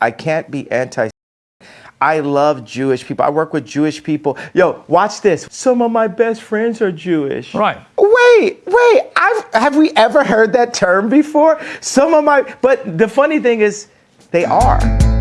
I can't be anti. I love Jewish people. I work with Jewish people. Yo, watch this. Some of my best friends are Jewish. Right. Wait, wait. I've, have we ever heard that term before? Some of my, but the funny thing is, they are.